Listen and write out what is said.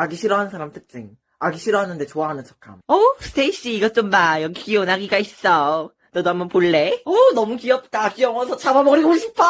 아기 싫어하는 사람 특징. 아기 싫어하는데 좋아하는 척함. 어, 스테이씨, 이것 좀 봐. 여기 귀여운 아기가 있어. 너도 한번 볼래? 어, 너무 귀엽다. 귀여워서 잡아버리고 싶어.